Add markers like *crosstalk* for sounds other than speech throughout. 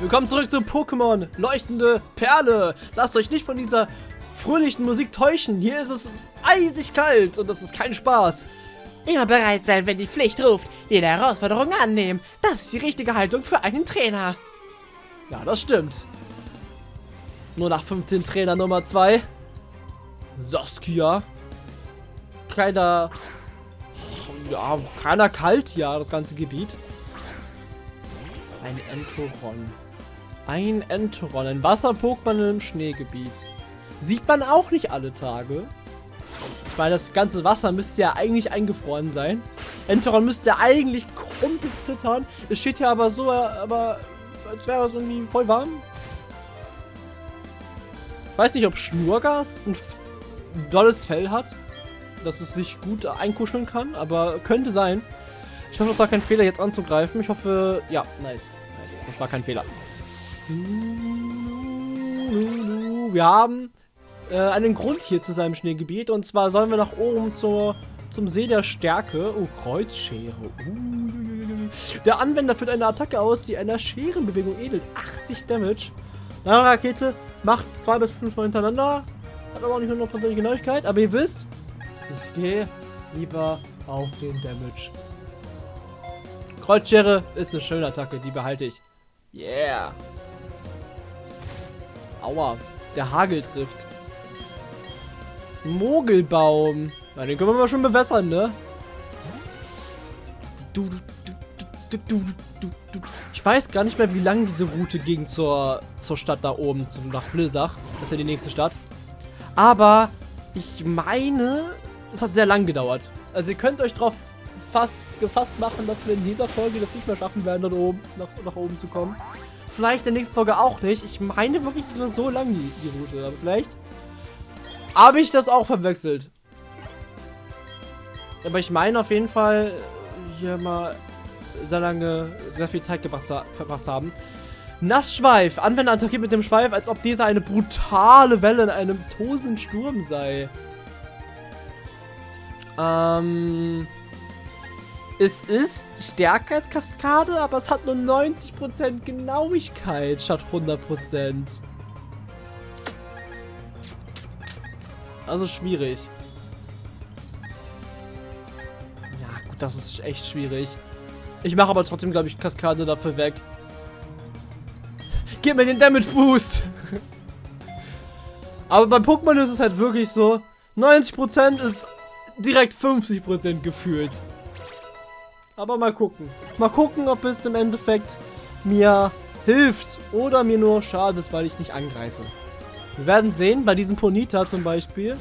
Willkommen zurück zu Pokémon Leuchtende Perle. Lasst euch nicht von dieser fröhlichen Musik täuschen. Hier ist es eisig kalt und das ist kein Spaß. Immer bereit sein, wenn die Pflicht ruft. Jede Herausforderung annehmen. Das ist die richtige Haltung für einen Trainer. Ja, das stimmt. Nur nach 15 Trainer Nummer 2. Saskia. Keiner... Ja, keiner kalt, ja, das ganze Gebiet. Ein Entoron. Ein Entoron, ein Wasser-Pokémon im Schneegebiet. Sieht man auch nicht alle Tage. Ich meine, das ganze Wasser müsste ja eigentlich eingefroren sein. Enteron müsste ja eigentlich komplett zittern. Es steht ja aber so, aber als wäre es irgendwie voll warm. Ich weiß nicht, ob Schnurgas ein dolles Fell hat, dass es sich gut einkuscheln kann, aber könnte sein. Ich hoffe, es war kein Fehler, jetzt anzugreifen. Ich hoffe, ja, nice. nice. Das war kein Fehler. Wir haben äh, einen Grund hier zu seinem Schneegebiet. Und zwar sollen wir nach oben zur, zum See der Stärke. Oh, Kreuzschere. Uh, der Anwender führt eine Attacke aus, die einer Scherenbewegung edelt. 80 Damage. Eine Rakete macht 2 bis 5 Mal hintereinander. Hat aber auch nicht 100% Genauigkeit. Aber ihr wisst, ich gehe lieber auf den Damage. Kreuzschere ist eine schöne Attacke, die behalte ich. Yeah. Aua, der Hagel trifft. Mogelbaum. Ja, den können wir mal schon bewässern, ne? Ich weiß gar nicht mehr, wie lang diese Route ging zur, zur Stadt da oben, zum, nach Blizzach. Das ist ja die nächste Stadt. Aber ich meine, es hat sehr lang gedauert. Also ihr könnt euch darauf fast gefasst machen, dass wir in dieser Folge das nicht mehr schaffen werden, dort oben, nach, nach oben zu kommen. Vielleicht in der nächsten Folge auch nicht. Ich meine wirklich, es war so lang, die, die Route. Aber vielleicht habe ich das auch verwechselt. Aber ich meine auf jeden Fall hier mal sehr lange, sehr viel Zeit gebracht, verbracht haben. Nassschweif. Anwender attackiert mit dem Schweif, als ob dieser eine brutale Welle in einem tosenden Sturm sei. Ähm... Es ist stärker als Kaskade, aber es hat nur 90% Genauigkeit statt 100%. Also schwierig. Ja, gut, das ist echt schwierig. Ich mache aber trotzdem, glaube ich, Kaskade dafür weg. Gib mir den Damage Boost! *laughs* aber bei Pokémon ist es halt wirklich so, 90% ist direkt 50% gefühlt. Aber mal gucken. Mal gucken, ob es im Endeffekt mir hilft oder mir nur schadet, weil ich nicht angreife. Wir werden sehen, bei diesem Ponita zum Beispiel.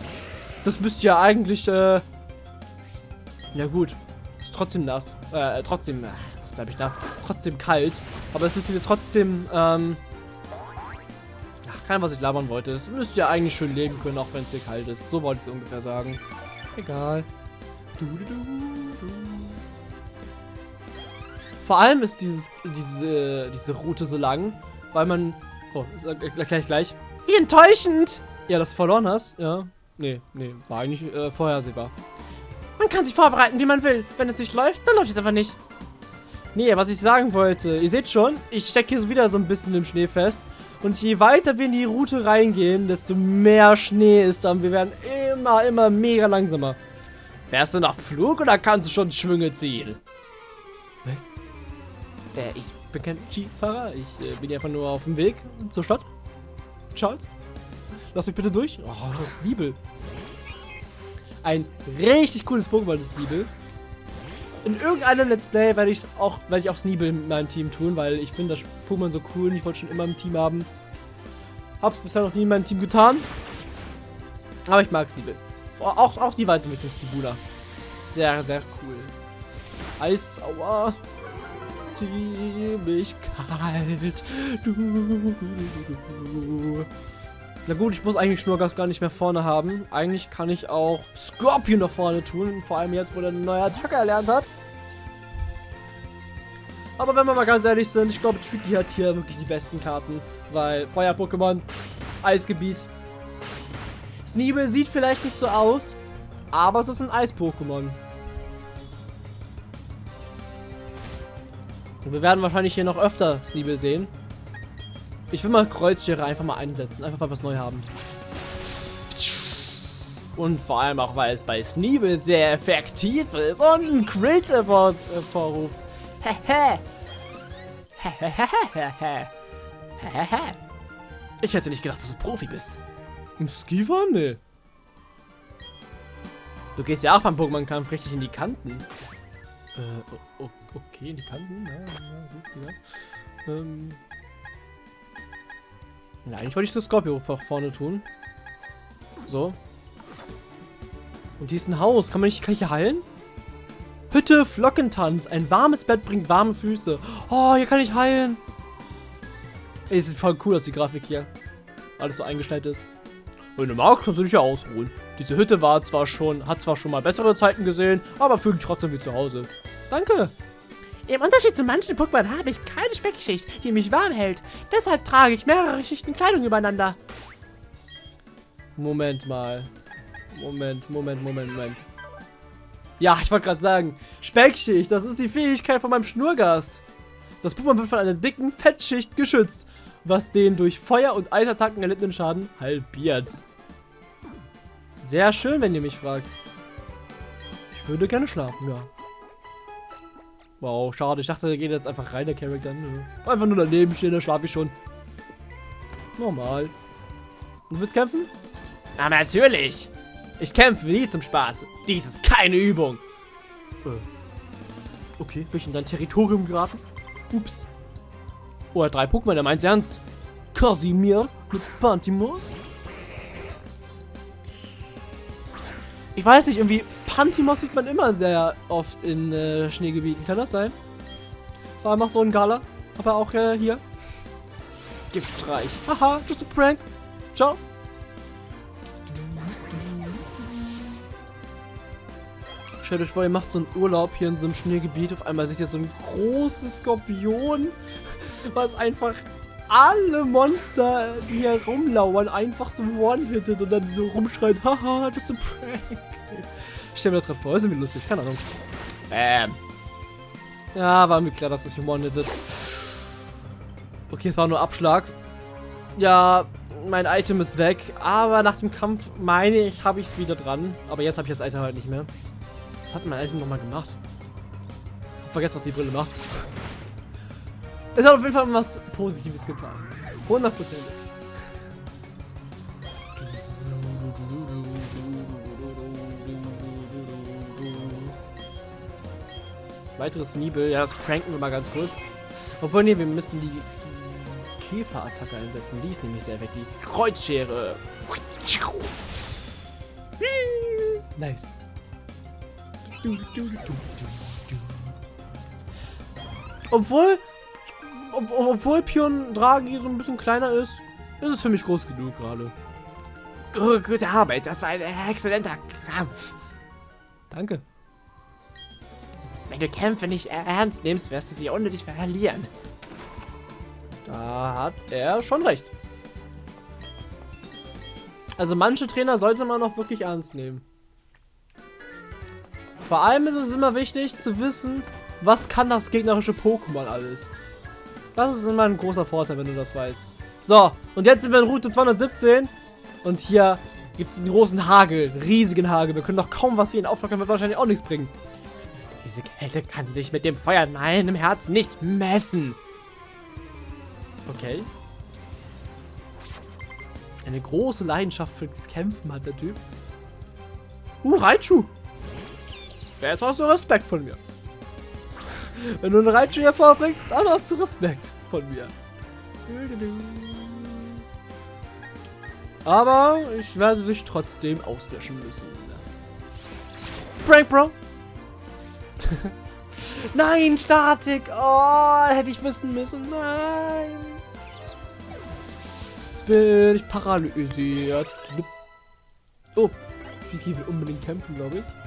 Das müsste ja eigentlich, äh... Ja gut. Ist trotzdem nass. Äh, trotzdem... Äh, was habe ich das? Trotzdem kalt. Aber es müsste wir trotzdem, ähm... Ach, kein, was ich labern wollte. Es müsste ja eigentlich schön leben können, auch wenn es hier kalt ist. So wollte ich es ungefähr sagen. Egal. Du, du, du, Vor allem ist dieses, diese, diese Route so lang, weil man... Oh, gleich, gleich. Wie enttäuschend! Ja, dass du verloren hast, ja. Nee, nee, war eigentlich äh, vorhersehbar. Man kann sich vorbereiten, wie man will. Wenn es nicht läuft, dann läuft es einfach nicht. Nee, was ich sagen wollte, ihr seht schon, ich stecke hier so wieder so ein bisschen im Schnee fest. Und je weiter wir in die Route reingehen, desto mehr Schnee ist dann. Wir werden immer, immer mega langsamer. Fährst du nach Flug oder kannst du schon Schwünge ziehen? Was? Äh, ich bin kein Skifahrer. Ich äh, bin einfach nur auf dem Weg zur Stadt. Charles? Lass mich bitte durch. Oh, das ist Liebel. Ein richtig cooles Pokémon ist Liebel. In irgendeinem Let's Play werde ich auch, werde ich auch Sneebel mit meinem Team tun, weil ich finde das Pokémon so cool und ich wollte schon immer im Team haben. Hab's bisher noch nie in meinem Team getan. Aber ich mag Sneebel. Auch, auch die Weiterentwicklung Stibula. Sehr, sehr cool. Eis, aua ziemlich kalt. Du, Na gut, ich muss eigentlich Schnurgas gar nicht mehr vorne haben. Eigentlich kann ich auch Scorpion nach vorne tun. Vor allem jetzt, wo er eine neue Attacke erlernt hat. Aber wenn wir mal ganz ehrlich sind, ich glaube, Tricky hat hier wirklich die besten Karten. Weil Feuer-Pokémon, Eisgebiet. Sneebel sieht vielleicht nicht so aus, aber es ist ein Eis-Pokémon. Und wir werden wahrscheinlich hier noch öfter Sneebel sehen. Ich will mal Kreuzschere einfach mal einsetzen. Einfach mal was neu haben. Und vor allem auch, weil es bei Sneebel sehr effektiv ist und einen Crit hervorruft. Hehe. Ich hätte nicht gedacht, dass du Profi bist. Im Skifahren? Nee. Du gehst ja auch beim Pokémon-Kampf richtig in die Kanten. Äh, okay, in die Kanten. Ja, ja, gut, ja. Ähm. Ja, eigentlich wollte ich das Scorpio vorne tun. So. Und hier ist ein Haus. Kann man nicht, kann ich hier heilen? Hütte, Flockentanz. Ein warmes Bett bringt warme Füße. Oh, hier kann ich heilen. Ey, sieht voll cool aus, die Grafik hier. Alles so eingestellt ist. Wenn du magst, kannst du dich ja ausruhen. Diese Hütte war zwar schon, hat zwar schon mal bessere Zeiten gesehen, aber fühlt sich trotzdem wie zu Hause. Danke. Im Unterschied zu manchen Pokémon habe ich keine Speckschicht, die mich warm hält. Deshalb trage ich mehrere Schichten Kleidung übereinander. Moment mal. Moment, Moment, Moment, Moment. Ja, ich wollte gerade sagen, Speckschicht, das ist die Fähigkeit von meinem Schnurgast. Das Pokémon wird von einer dicken Fettschicht geschützt, was den durch Feuer- und Eisattacken erlittenen Schaden halbiert. Sehr schön, wenn ihr mich fragt. Ich würde gerne schlafen, ja. Wow, schade. Ich dachte, der geht jetzt einfach rein, der Charakter. Einfach nur daneben stehen, da schlafe ich schon. Normal. Du willst kämpfen? Na, natürlich. Ich kämpfe nie zum Spaß. Dies ist keine Übung. Äh. Okay, bin ich in dein Territorium geraten? Ups. Oh, er hat drei Pokémon, er meint's ernst. Casimir mit Pantimos. Ich weiß nicht, irgendwie Pantimos sieht man immer sehr oft in äh, Schneegebieten. Kann das sein? Vor allem auch so ein Gala. Aber auch äh, hier. Giftstreich. Haha, just a prank. Ciao. Stellt euch vor, ihr macht so einen Urlaub hier in so einem Schneegebiet. Auf einmal seht ihr so ein großes Skorpion, was einfach alle Monster, die hier rumlauern, einfach so one-hittet und dann so rumschreit, haha, das ist ein Prank. Ich stell mir das gerade vor, ist irgendwie lustig, keine Ahnung. Ähm. Ja, war mir klar, dass das hier one-hittet. Okay, es war nur Abschlag. Ja, mein Item ist weg, aber nach dem Kampf meine ich, habe ich es wieder dran. Aber jetzt habe ich das Item halt nicht mehr. Was hat mein Item nochmal gemacht? Ich vergesse, was die Brille macht. Es hat auf jeden Fall was Positives getan. 100% Weiteres Nibel. Ja, das pranken wir mal ganz kurz. Obwohl, nee, wir müssen die Käferattacke einsetzen. Die ist nämlich sehr effektiv. Kreuzschere. Nice. Obwohl, ob, obwohl Pion Draghi so ein bisschen kleiner ist, ist es für mich groß genug gerade. Gute Arbeit, das war ein exzellenter Kampf. Danke. Wenn du Kämpfe nicht ernst nimmst, wirst du sie ohne dich verlieren. Da hat er schon recht. Also manche Trainer sollte man auch wirklich ernst nehmen. Vor allem ist es immer wichtig zu wissen, was kann das gegnerische Pokémon alles. Das ist immer ein großer Vorteil, wenn du das weißt. So, und jetzt sind wir in Route 217. Und hier gibt es einen großen Hagel, riesigen Hagel. Wir können doch kaum was hier in auflockern, wird wahrscheinlich auch nichts bringen. Diese Kälte kann sich mit dem Feuer in meinem Herz nicht messen. Okay. Eine große Leidenschaft fürs Kämpfen hat der Typ. Uh, Raichu. Jetzt hast du Respekt von mir. Wenn du einen Raichu hervorbringst, dann hast du Respekt von mir. Aber ich werde dich trotzdem auslöschen müssen. Prank, Bro! *laughs* Nein, Statik! Oh, hätte ich wissen müssen. Nein! Jetzt bin ich paralysiert. Oh, Fiki will unbedingt kämpfen, glaube ich.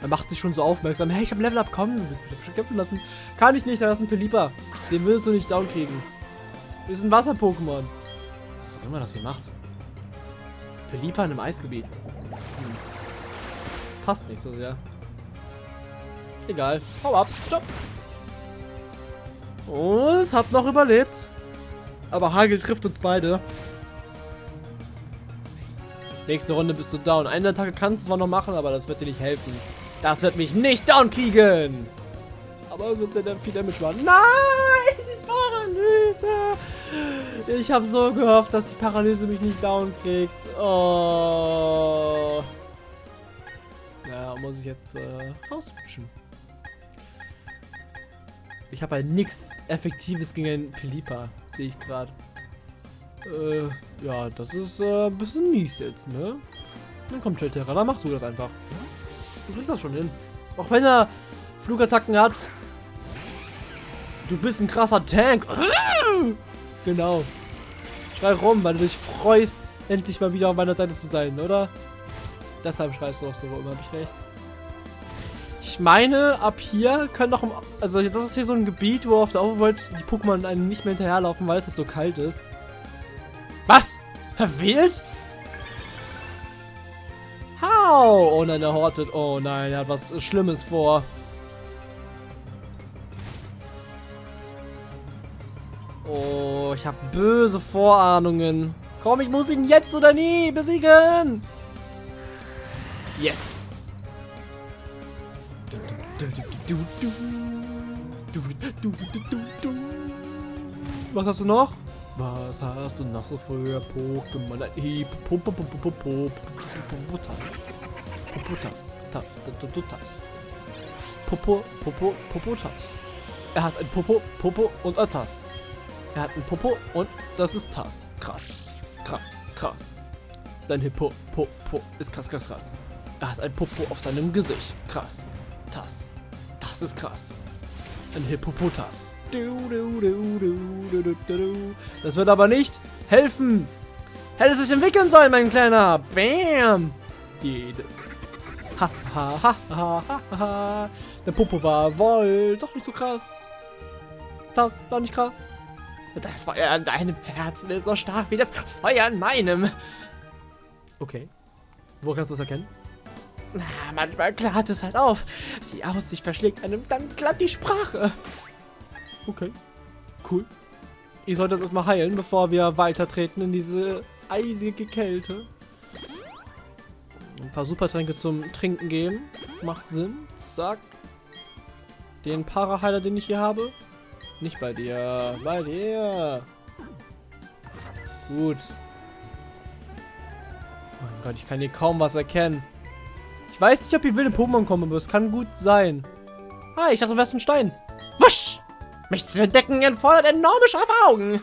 Er macht sich schon so aufmerksam. Hey, ich habe Level Up, komm, du willst mich kämpfen lassen. Kann ich nicht, da ist ein Pelipper. Den willst du nicht down kriegen. Ist ein Wasser-Pokémon. Was auch immer das hier macht. Pelipper in einem Eisgebiet. Hm. Passt nicht so sehr. Egal. Hau ab. Stopp. Und es hat noch überlebt. Aber Hagel trifft uns beide. Nächste Runde bist du down. Eine Attacke kannst du zwar noch machen, aber das wird dir nicht helfen. Das wird mich nicht down kriegen. Aber es wird sehr viel Damage machen. Nein, die Paralyse. Ich habe so gehofft, dass die Paralyse mich nicht down kriegt. Oh. Ja, muss ich jetzt äh, rauswischen. Ich habe halt nichts Effektives gegen einen Pelipa, sehe ich gerade. Äh, ja, das ist äh, ein bisschen mies jetzt, ne? Dann kommt Shelterra, dann machst du das einfach. Du kriegst das schon hin. Auch wenn er Flugattacken hat. Du bist ein krasser Tank. *laughs* Genau. Schrei rum, weil du dich freust, endlich mal wieder auf meiner Seite zu sein, oder? Deshalb schreist du auch so rum, hab ich recht. Ich meine, ab hier können doch... Also das ist hier so ein Gebiet, wo auf der Overworld die Pokémon einem nicht mehr hinterherlaufen, weil es halt so kalt ist. Was? Verwählt? How? Oh nein, er hortet. Oh nein, er hat was Schlimmes vor. Oh, ich habe böse Vorahnungen. Komm, ich muss ihn jetzt oder nie besiegen. Yes. Was hast du noch? Was hast du noch so für Pokémon? Popotas. Popotas. Popotas. Popo, Popo, Popotas. Er hat ein Popo, Popo und ein Tass. Er hat ein Popo und das ist Tass. Krass. Krass. Krass. Sein Hippo, Po, Po ist krass, krass, krass. Er hat ein Popo auf seinem Gesicht. Krass. Tass. Das ist krass. Ein Hippopotas. Das wird aber nicht helfen. Hätte es sich entwickeln sollen, mein Kleiner. Bam. Ha, ha, ha, ha. Der Popo war wohl doch nicht so krass. Das war nicht krass. Das Feuer an deinem Herzen ist so stark wie das Feuer an meinem. Okay. Wo kannst du das erkennen? Na, manchmal klart es halt auf. Die Aussicht verschlägt einem dann glatt die Sprache. Okay. Cool. Ich sollte das erstmal heilen, bevor wir weitertreten in diese eisige Kälte. Ein paar Supertränke zum Trinken geben. Macht Sinn. Zack. Den Paraheiler, den ich hier habe. Nicht bei dir. Bei dir. Gut. Oh mein Gott, ich kann hier kaum was erkennen. Ich weiß nicht, ob hier wilde Pokémon kommen, aber kann gut sein. Ah, ich dachte, du wärst ein Stein. Wusch! Mich zu entdecken erfordert enorme scharfe Augen.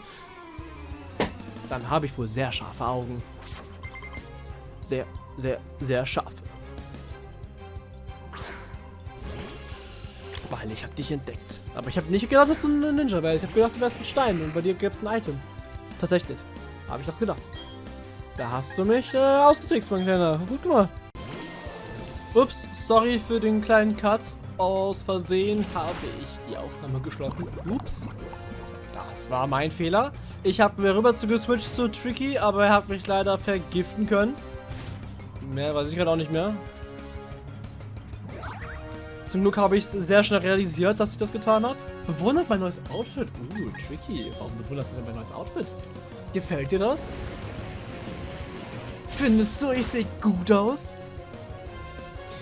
Dann habe ich wohl sehr scharfe Augen. Sehr, sehr, sehr scharfe. Weil ich habe dich entdeckt. Aber ich habe nicht gedacht, dass du ein Ninja wärst. Ich habe gedacht, du wärst ein Stein und bei dir gäbe es ein Item. Tatsächlich. Habe ich das gedacht. Da hast du mich äh, ausgetrickst, mein Kleiner. Gut gemacht. Ups, sorry für den kleinen Cut. Aus Versehen habe ich die Aufnahme geschlossen. Ups. Das war mein Fehler. Ich habe mir rüber zu geswitcht zu Tricky, aber er hat mich leider vergiften können. Mehr weiß ich gerade auch nicht mehr. Zum Glück habe ich es sehr schnell realisiert, dass ich das getan habe. Bewundert mein neues Outfit. Uh, Tricky. Warum bewunderst du denn mein neues Outfit? Gefällt dir das? Findest du, ich sehe gut aus?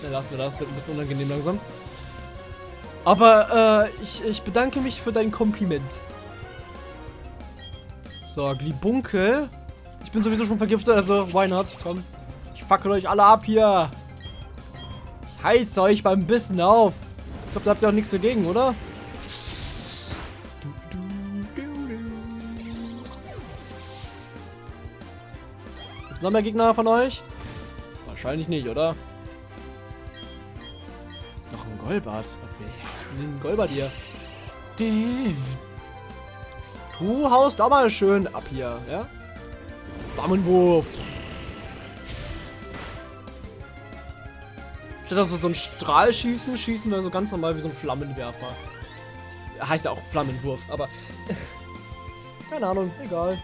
Dann lassen wir das, wird ein bisschen unangenehm langsam. Aber äh, ich, ich bedanke mich für dein Kompliment. So, Glibunkel. Ich bin sowieso schon vergiftet, also why not? Komm. Ich fackel euch alle ab hier. Ich heiz euch beim Bissen auf. Ich glaube, da habt ihr auch nichts dagegen, oder? Noch mehr Gegner von euch? Wahrscheinlich nicht, oder? Golbart. Ein Golbart hier. Du haust auch mal schön ab hier, ja? Flammenwurf. Statt dass wir so ein Strahl schießen, schießen wir so ganz normal wie so ein Flammenwerfer. Heißt ja auch Flammenwurf, aber... *laughs* Keine Ahnung, egal.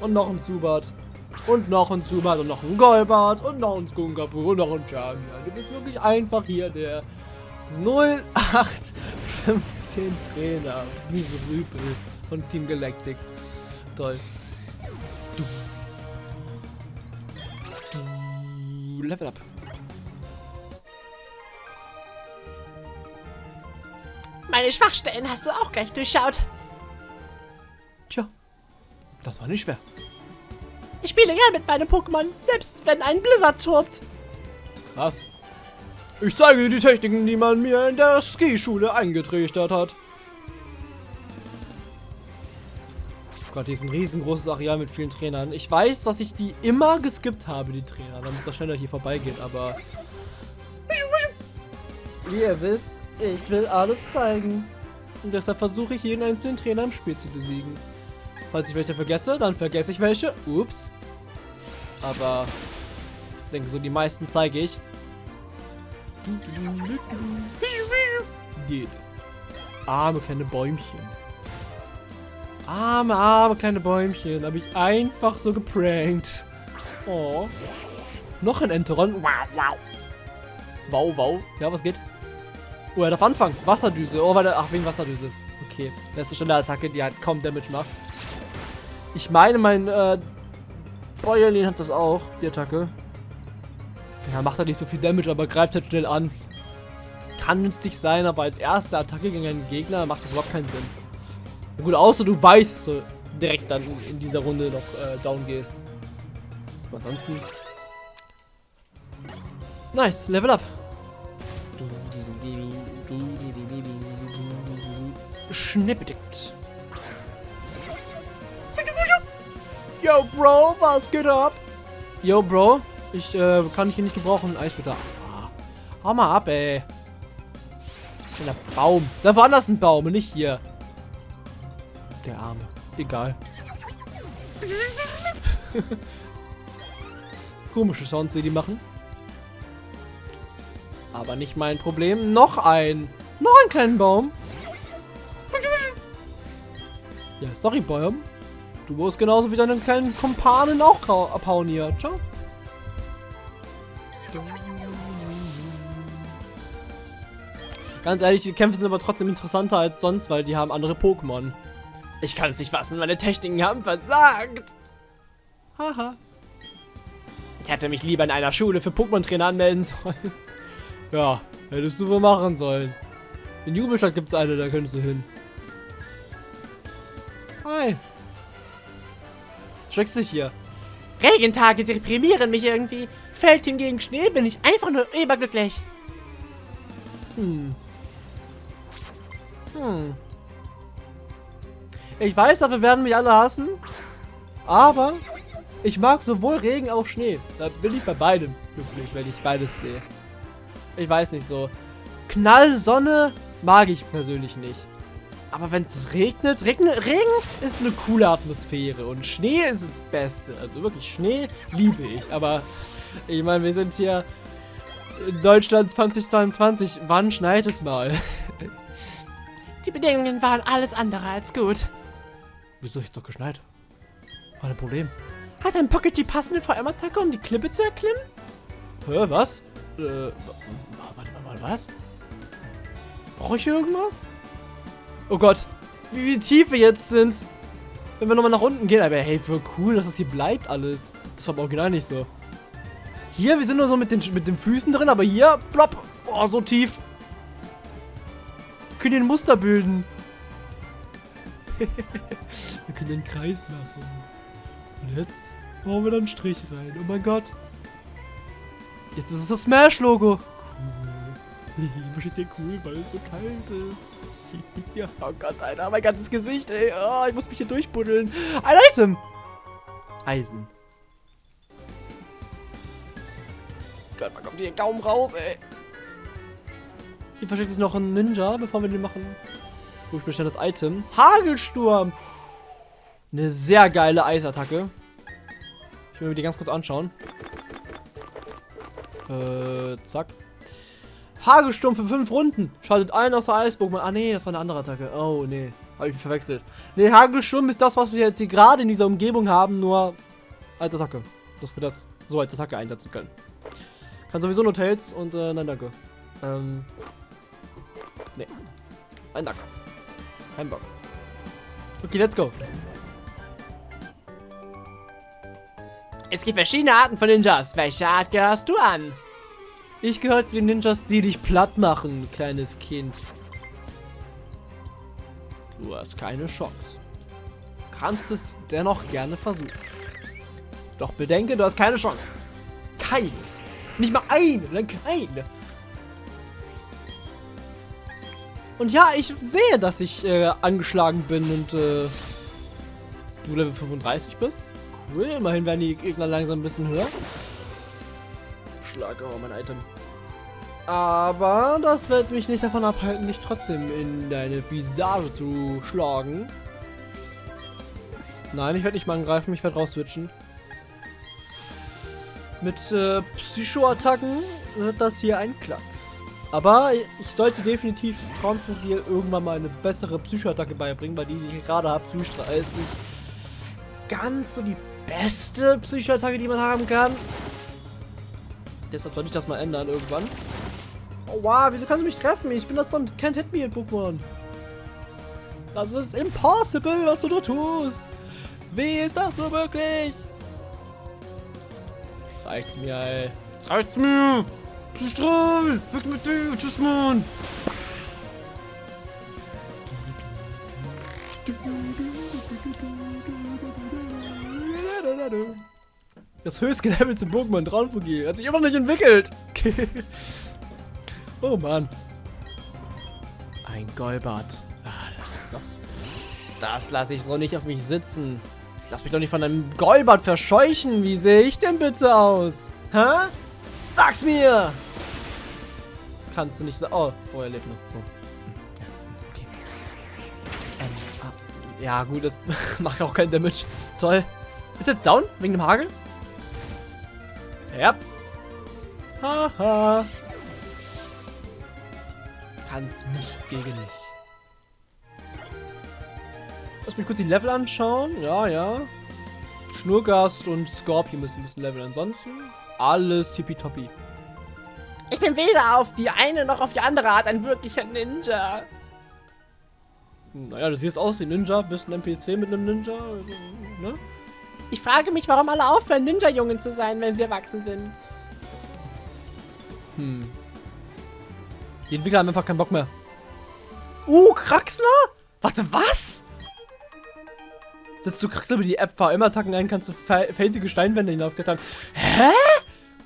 Und noch ein Zubat. Und noch ein Zubat und noch ein Golbart und noch ein Skunkapu und noch ein Charmian. Du bist wirklich einfach hier der 0, 8, 15 Trainer. Das ist so Rüpel von Team Galactic. Toll. Du. Du. Level up. Meine Schwachstellen hast du auch gleich durchschaut. Tja, das war nicht schwer. Ich spiele gern mit meinem Pokémon, selbst wenn ein Blizzard tobt. Was? Ich zeige dir die Techniken, die man mir in der Skischule eingetrichtert hat. Oh Gott, hier ist ein riesengroßes Areal mit vielen Trainern. Ich weiß, dass ich die immer geskippt habe, die Trainer, damit das schneller hier vorbeigeht, aber... Wie ihr wisst, ich will alles zeigen. Und deshalb versuche ich jeden einzelnen Trainer im Spiel zu besiegen. Falls ich welche vergesse, dann vergesse ich welche. Ups. Aber ich denke, so die meisten zeige ich. Geht. Arme kleine Bäumchen. Arme, arme kleine Bäumchen. Habe ich einfach so geprankt. Oh. Noch ein Enteron. Wow, wow. Wow, wow. Ja, was geht? Oh, er darf anfangen. Wasserdüse. Oh, warte. Ach, wegen Wasserdüse. Okay. Das ist schon eine Attacke, die halt kaum Damage macht. Ich meine, mein äh, Bäuerlin hat das auch, die Attacke. Ja, macht halt nicht so viel Damage, aber greift halt schnell an. Kann nützlich sein, aber als erste Attacke gegen einen Gegner macht das überhaupt keinen Sinn. Na gut, außer du weißt, dass du direkt dann in dieser Runde noch äh, down gehst. Aber ansonsten. Nice, Level up. Schnippedickt. Yo, Bro, was geht ab? Yo, Bro, ich äh, kann dich hier nicht gebrauchen. Eiswitter. Ah, hau mal ab, ey. Der Baum. Sei woanders ein Baum und nicht hier. Der Arme. Egal. *laughs* Komische Sounds, die die machen. Aber nicht mein Problem. Noch ein. Noch einen kleinen Baum. Ja, sorry, Baum. Du musst genauso wie deinen kleinen Kumpanen auch abhauen hier. Ciao. Ganz ehrlich, die Kämpfe sind aber trotzdem interessanter als sonst, weil die haben andere Pokémon. Ich kann es nicht fassen, meine Techniken haben versagt. Haha. Ich hätte mich lieber in einer Schule für Pokémon-Trainer anmelden sollen. *laughs* Ja, hättest du wohl machen sollen. In Jubelstadt gibt es eine, da könntest du hin. Hi. Dich hier. Regentage deprimieren mich irgendwie. Fällt hingegen Schnee, bin ich einfach nur überglücklich. Hm. Hm. Ich weiß, dafür werden mich alle hassen. Aber ich mag sowohl Regen auch Schnee. Da bin ich bei beidem glücklich, wenn ich beides sehe. Ich weiß nicht so. Knall, Sonne mag ich persönlich nicht. Aber wenn es regnet, Regen, Regen ist eine coole Atmosphäre und Schnee ist das Beste. Also wirklich, Schnee liebe ich. Aber ich meine, wir sind hier in Deutschland 2022. Wann schneit es mal? *laughs* Die Bedingungen waren alles andere als gut. Wieso ist doch geschneit? War ein Problem. Hat ein Pocket die passende VM-Attacke, um die Klippe zu erklimmen? Hä, was? Äh, warte, warte, was? Brauche ich irgendwas? Oh Gott, wie, wie tief wir jetzt sind. Wenn wir nochmal nach unten gehen. Aber hey, voll cool, dass das hier bleibt alles. Das war im Original nicht so. Hier, wir sind nur so mit den, mit den Füßen drin, aber hier, plopp. Oh, so tief. Wir können hier ein Muster bilden. *laughs* wir können einen Kreis machen. Und jetzt machen wir da einen Strich rein. Oh mein Gott. Jetzt ist es das Smash-Logo. Cool. *laughs* Hier cool, weil es so kalt ist. *laughs* oh Gott, Alter, mein ganzes Gesicht, ey. Oh, ich muss mich hier durchbuddeln. Ein Item. Eisen. Gott, man kommt hier kaum raus, ey. Hier versteckt sich noch ein Ninja, bevor wir den machen. Gut, ich bestelle das Item. Hagelsturm. Eine sehr geile Eisattacke. Ich will mir die ganz kurz anschauen. Äh, zack. Hagelsturm für fünf Runden. Schaltet ein aus der Eisburg. Ah, nee, das war eine andere Attacke. Oh, nee. Habe ich verwechselt. Nee, Hagelsturm ist das, was wir jetzt hier gerade in dieser Umgebung haben, nur als Attacke. Dass wir das so als Attacke einsetzen können. Kann sowieso nur Tails und, äh, nein, danke. Ähm, Nee. Ein Dank. Kein Bock. Okay, let's go. Es gibt verschiedene Arten von Ninjas. Welche Art gehörst du an? Ich gehöre zu den Ninjas, die dich platt machen, kleines Kind. Du hast keine Chance. Kannst es dennoch gerne versuchen. Doch bedenke, du hast keine Chance. Keine. Nicht mal eine, dann keine. Und ja, ich sehe, dass ich äh, angeschlagen bin und äh, du Level 35 bist. Cool, immerhin werden die Gegner langsam ein bisschen höher. Schlag, oh, mein Item. Aber das wird mich nicht davon abhalten, dich trotzdem in deine Visage zu schlagen. Nein, ich werde nicht mal angreifen, ich werde rausswitchen. Mit äh, Psycho-Attacken wird das hier ein Klacks. Aber ich sollte definitiv Frauenfugil irgendwann mal eine bessere Psycho-Attacke beibringen, weil die, die ich gerade habe, Psystrahl ist nicht ganz so die beste Psycho-Attacke, die man haben kann. Deshalb sollte ich das mal ändern irgendwann. Oh wow, wieso kannst du mich treffen? Ich bin das dann Can't Hit Me in Pokémon. Das ist impossible, was du da tust. Wie ist das nur möglich? Jetzt reicht's mir, ey. Jetzt reicht's mir. Strahl, weg mit dir, tschüss, Mann. Das höchste Level zum Pokémon Traumfugi hat sich immer noch nicht entwickelt. *laughs* oh Mann. Ein Golbat. Ah, das, das, das lasse ich so nicht auf mich sitzen. Lass mich doch nicht von einem Golbat verscheuchen. Wie sehe ich denn bitte aus? Hä? Sag's mir! Kannst du nicht sagen. Oh, oh, er lebt noch. Oh. Okay. Ähm, ah. Ja, gut, das *laughs* macht auch keinen Damage. Toll. Ist jetzt down? Wegen dem Hagel? Ja. Haha. Kannst nichts gegen mich. Lass mich kurz die Level anschauen. Ja, ja. Schnurgast und Scorpion müssen ein bisschen leveln. Ansonsten alles tippitoppi. Ich bin weder auf die eine noch auf die andere Art ein wirklicher Ninja. Naja, du siehst aus wie ein Ninja, bist ein NPC mit einem Ninja, ne? Ich frage mich, warum alle aufhören, Ninja-Jungen zu sein, wenn sie erwachsen sind. Hm. Die Entwickler haben einfach keinen Bock mehr. Uh, Kraxler? Warte, was? Setzt du Kraxler über die App VM-Attacken ein, kannst du felsige Steinwände hinaufklettern. Hä?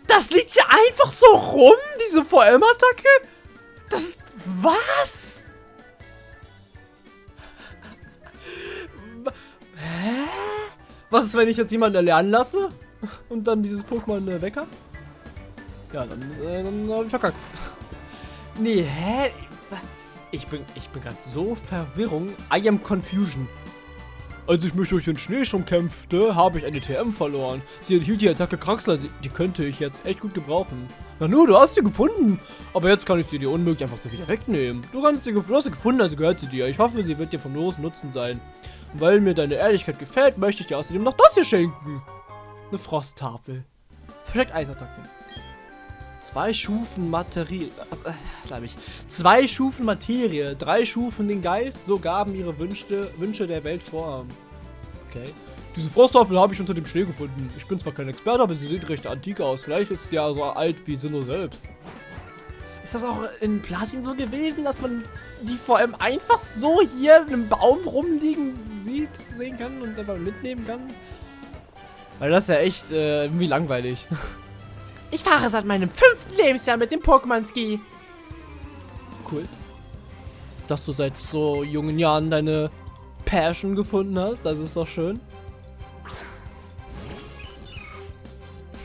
Das liegt ja einfach so rum, diese VM-Attacke? Das... Was? Hä? Was ist, wenn ich jetzt jemanden erlernen lasse? Und dann dieses Pokémon äh, weg hab? Ja, dann, äh, dann hab ich verkackt. Nee, hä? Ich bin, ich bin gerade so Verwirrung. I am Confusion. Als ich mich durch den Schneesturm kämpfte, habe ich eine TM verloren. Sie enthielt die Attacke Kraxler, die könnte ich jetzt echt gut gebrauchen. Na nur, du hast sie gefunden. Aber jetzt kann ich sie dir unmöglich einfach so wieder wegnehmen. Du, kannst sie, du hast sie gefunden, also gehört sie dir. Ich hoffe, sie wird dir vom großen Nutzen sein. Weil mir deine Ehrlichkeit gefällt, möchte ich dir außerdem noch das hier schenken. Eine Frosttafel. Versteckt Eisattacke. Zwei Stufen Materie. Äh, was habe ich? Zwei Stufen Materie, drei Stufen den Geist, so gaben ihre Wünsche, Wünsche der Welt Vorhaben. Okay. Diese Frosttafel habe ich unter dem Schnee gefunden. Ich bin zwar kein Experte, aber sie sieht recht antik aus. Vielleicht ist sie ja so alt wie Sinnoh selbst. Ist das auch in Platin so gewesen, dass man die vor allem einfach so hier in einem Baum rumliegen sieht, sehen kann und einfach mitnehmen kann? Weil das ist ja echt äh, irgendwie langweilig. *laughs* Ich fahre seit meinem fünften Lebensjahr mit dem Pokémon-Ski. Cool. Dass du seit so jungen Jahren deine Passion gefunden hast, das ist doch schön.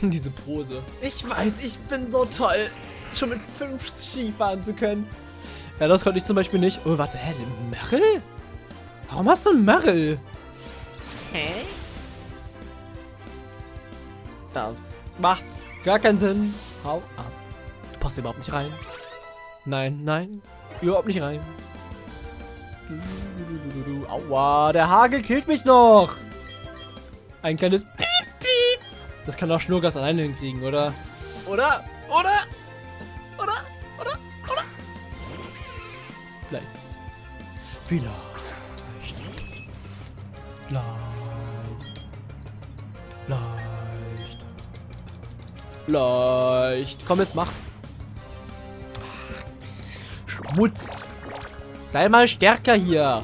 *laughs* Diese Pose. Ich weiß, ich bin so toll, schon mit fünf Ski fahren zu können. Ja, das konnte ich zum Beispiel nicht. Oh, warte, hä, Merrill? Warum hast du einen Merrill? Hä? Das macht Gar keinen Sinn. Hau ab. Du passt überhaupt nicht rein. Nein, nein. Überhaupt nicht rein. Aua, der Hagel killt mich noch. Ein kleines Piep, Piep. Das kann doch Schnurgas alleine hinkriegen, oder? Oder? Oder? Oder? Oder? Oder? Vielleicht. Vielleicht. Vielleicht. Vielleicht. Komm, jetzt mach. Schmutz. Sei mal stärker hier.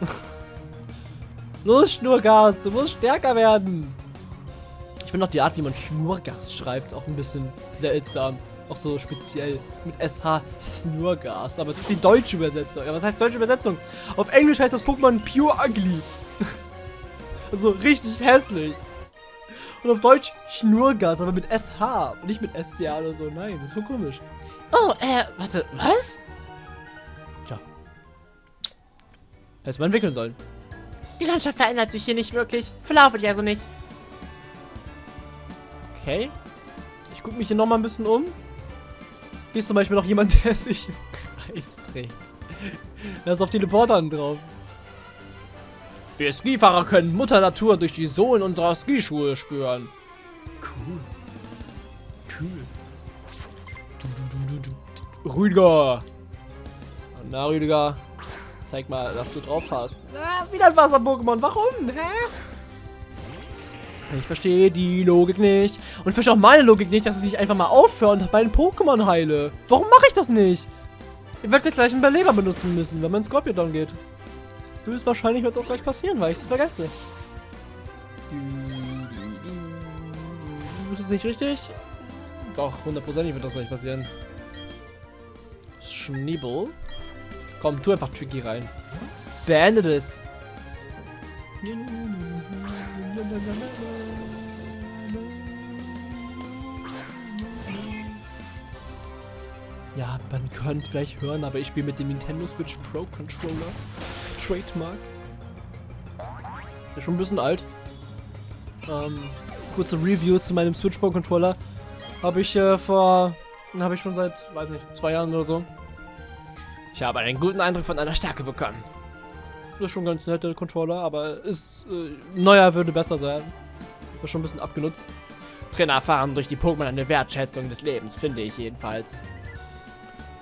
*laughs* Los, Schnurgas, du musst stärker werden. Ich finde auch die Art, wie man Schnurgas schreibt, auch ein bisschen seltsam. Auch so speziell mit SH Schnurgas. Aber es ist die deutsche Übersetzung. Ja, was heißt deutsche Übersetzung? Auf Englisch heißt das Pokémon Pure Ugly. *laughs* also richtig hässlich. Und auf Deutsch Schnurgas, aber mit SH. Und nicht mit SCA oder so. Nein, das ist voll komisch. Oh, äh, warte, was? Tja. Hätte man entwickeln sollen. Die Landschaft verändert sich hier nicht wirklich. Verlaufe dich also nicht. Okay. Ich gucke mich hier nochmal ein bisschen um. Hier ist zum Beispiel noch jemand, *laughs* der sich im Kreis dreht. Da ist auf Teleportern drauf. Wir Skifahrer können Mutter Natur durch die Sohlen unserer Skischuhe spüren. Cool. Cool. Du, du, du, du, Rüdiger. Na, Rüdiger. Zeig mal, dass du drauf hast. Ah, wieder ein Wasser-Pokémon. Warum? Hä? Ich verstehe die Logik nicht. Und ich verstehe auch meine Logik nicht, dass ich nicht einfach mal aufhöre und meinen Pokémon heile. Warum mache ich das nicht? Ich werde gleich einen Beleber benutzen müssen, wenn mein Scorpion geht. Höchstwahrscheinlich wird auch gleich passieren, weil ich es vergesse. Ist das nicht richtig? Doch, hundertprozentig wird das gleich passieren. Schniebel. Komm, tu einfach Tricky rein. Beende das. Ja, man könnte es vielleicht hören, aber ich spiele mit dem Nintendo Switch Pro Controller. Trademark. Ist schon ein bisschen alt. Ähm, kurze Review zu meinem Switch Pro Controller. Habe ich äh, vor... Habe ich schon seit, weiß nicht, zwei Jahren oder so. Ich habe einen guten Eindruck von einer Stärke bekommen. Ist schon ganz nette Controller, aber ist äh, neuer würde besser sein. Ist schon ein bisschen abgenutzt. Trainer erfahren durch die Pokémon eine Wertschätzung des Lebens, finde ich jedenfalls.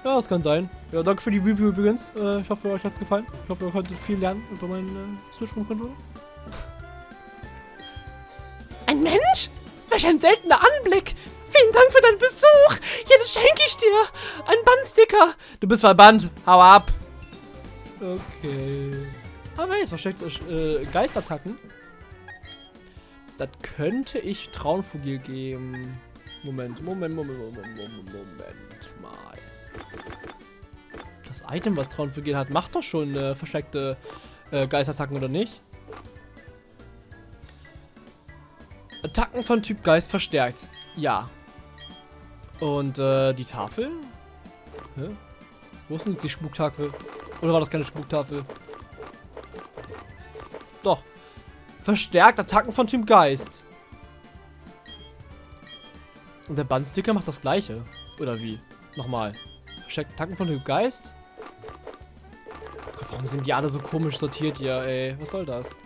Ja, das kann sein. Ja, danke für die Review übrigens. Äh, ich hoffe, euch hat es gefallen. Ich hoffe, ihr konntet viel lernen über meinen äh, Switch-Controller. Ein Mensch? Welch ein seltener Anblick! Vielen Dank für deinen Besuch! Hier, das schenke ich dir! Ein Bandsticker! Du bist verbannt! Hau ab! Okay. Aber jetzt versteckt äh, Geistattacken. Das könnte ich Traunfugil geben. Moment, Moment, Moment, Moment, Moment, Moment mal. Das Item, was Traunfugil hat, macht doch schon äh, versteckte äh, Geistattacken, oder nicht? Attacken von Typ Geist verstärkt. Ja. Und äh, die Tafel? Hä? Wo ist denn die Spuktafel? Oder war das keine Spuktafel? Doch. Verstärkt Attacken von Typ Geist. Und der Bandsticker macht das gleiche. Oder wie? Nochmal. Verstärkt Attacken von Typ Geist? Warum sind die alle so komisch sortiert hier, ey? Was soll das?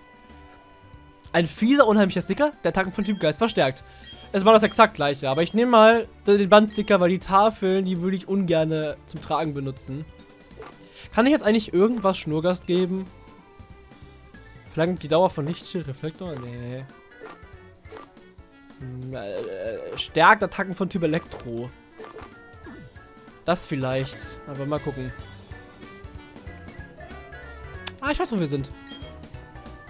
Ein fieser, unheimlicher Sticker, der Attacken von Typ Geist verstärkt. Es war das exakt gleiche, aber ich nehme mal den Bandsticker, weil die Tafeln, die würde ich ungern zum Tragen benutzen. Kann ich jetzt eigentlich irgendwas Schnurgast geben? Verlangt die Dauer von Lichtschild-Reflektor? Nee. Hm, äh, stärkt Attacken von Typ Elektro. Das vielleicht. Aber mal gucken. Ah, ich weiß, wo wir sind.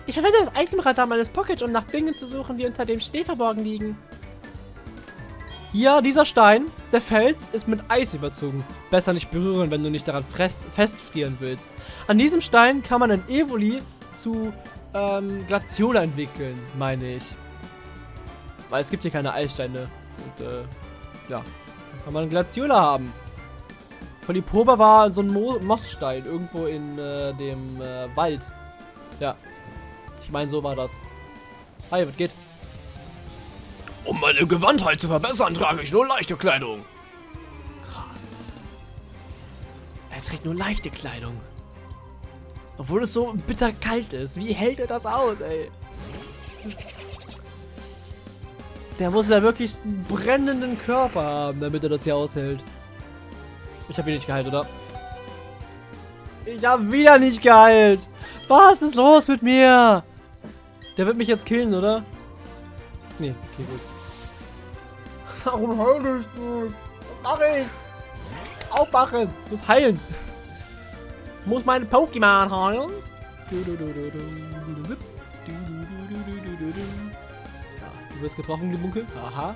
Ich verwende das Itemradar meines Pockets, um nach Dingen zu suchen, die unter dem Schnee verborgen liegen. Ja, dieser Stein, der Fels, ist mit Eis überzogen. Besser nicht berühren, wenn du nicht daran festfrieren willst. An diesem Stein kann man ein Evoli zu ähm, Glaciola entwickeln, meine ich. Weil es gibt hier keine Eissteine. Und, äh, ja. Dann kann man Glaciola haben. Polyproba war so ein Mo Mossstein irgendwo in äh, dem äh, Wald. Ja. Ich meine, so war das. Hi, was geht? Um meine Gewandtheit zu verbessern, trage ich nur leichte Kleidung. Krass. Er trägt nur leichte Kleidung. Obwohl es so bitter kalt ist. Wie hält er das aus, ey? Der muss ja wirklich einen brennenden Körper haben, damit er das hier aushält. Ich habe ihn nicht geheilt, oder? Ich habe wieder nicht geheilt. Was ist los mit mir? Der wird mich jetzt killen, oder? Nee, okay, gut. Warum heule ich nicht? Was mache ich? Aufwachen! Ich muss heilen! Ich muss meine Pokémon heilen! Ja, du wirst getroffen, Glibunkel. Aha.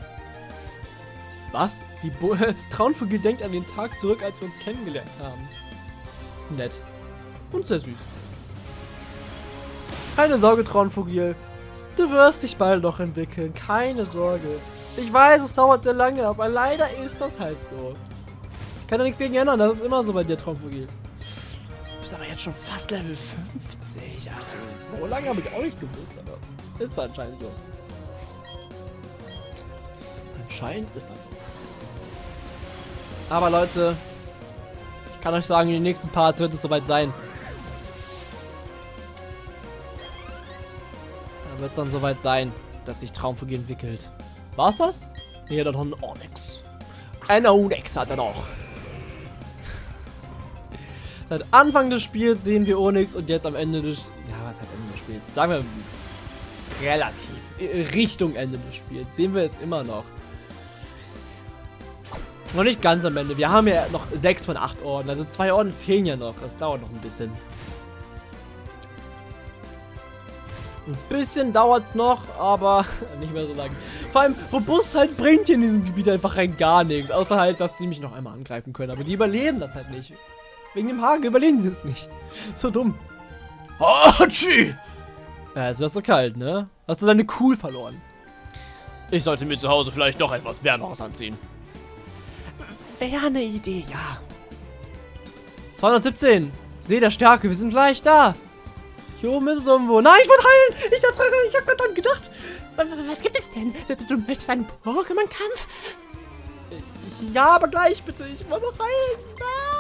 Was? Die Bo *laughs* Traunvogel denkt an den Tag zurück, als wir uns kennengelernt haben. Nett. Und sehr süß. Keine Sorge, Traunvogel. Du wirst dich bald noch entwickeln. Keine Sorge. Ich weiß, es dauert sehr lange, aber leider ist das halt so. Ich kann da nichts gegen ändern. Das ist immer so bei dir, Traunvogel. Du bist aber jetzt schon fast Level 50. Also so lange habe ich auch nicht gewusst, aber ist anscheinend so. Anscheinend ist das so. Aber Leute, ich kann euch sagen, in den nächsten Parts wird es soweit sein. Da wird es dann soweit sein, dass sich Traumvogel entwickelt. War's das? Nee, dann noch ein Onyx. Ein Onyx hat er noch. Seit Anfang des Spiels sehen wir Onyx und jetzt am Ende des... Ja, was heißt Ende des Spiels? Sagen wir relativ. äh, Richtung Ende des Spiels sehen wir es immer noch. Noch nicht ganz am Ende. Wir haben ja noch sechs von acht Orden. Also zwei Orden fehlen ja noch. Das dauert noch ein bisschen. Ein bisschen dauert es noch, aber *laughs* nicht mehr so lange. Vor allem, Robustheit bringt hier in diesem Gebiet einfach rein gar nichts. Außer halt, dass sie mich noch einmal angreifen können. Aber die überleben das halt nicht. Wegen dem Haken überleben sie es nicht. So dumm. Hatschi! Äh, es ist so kalt, ne? Hast du deine Cool verloren? Ich sollte mir zu Hause vielleicht doch etwas Wärmeres anziehen. Wäre eine Idee, ja. 217. See der Stärke, wir sind gleich da. Hier oben ist es irgendwo. Nein, ich wollte heilen. Ich hab, ich hab gerade dran gedacht. Was gibt es denn? Du möchtest einen Pokémon-Kampf? Ja, aber gleich bitte. Ich will noch heilen. Ah.